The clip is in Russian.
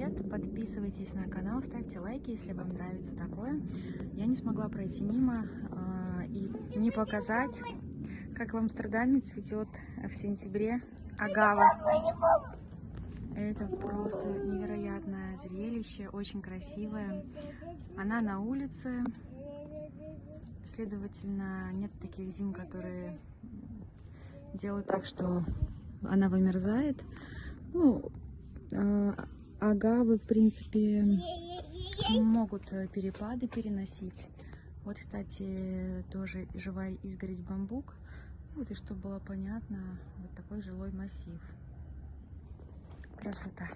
привет! Подписывайтесь на канал, ставьте лайки, если вам нравится такое. Я не смогла пройти мимо э, и не показать, как в Амстердаме цветет в сентябре агава. Это просто невероятное зрелище, очень красивое. Она на улице, следовательно, нет таких зим, которые делают так, что она вымерзает. Ну, э, агавы, в принципе, могут э, перепады переносить. Вот, кстати, тоже живая изгородь бамбук. Вот, и чтобы было понятно, вот такой жилой массив. Красота.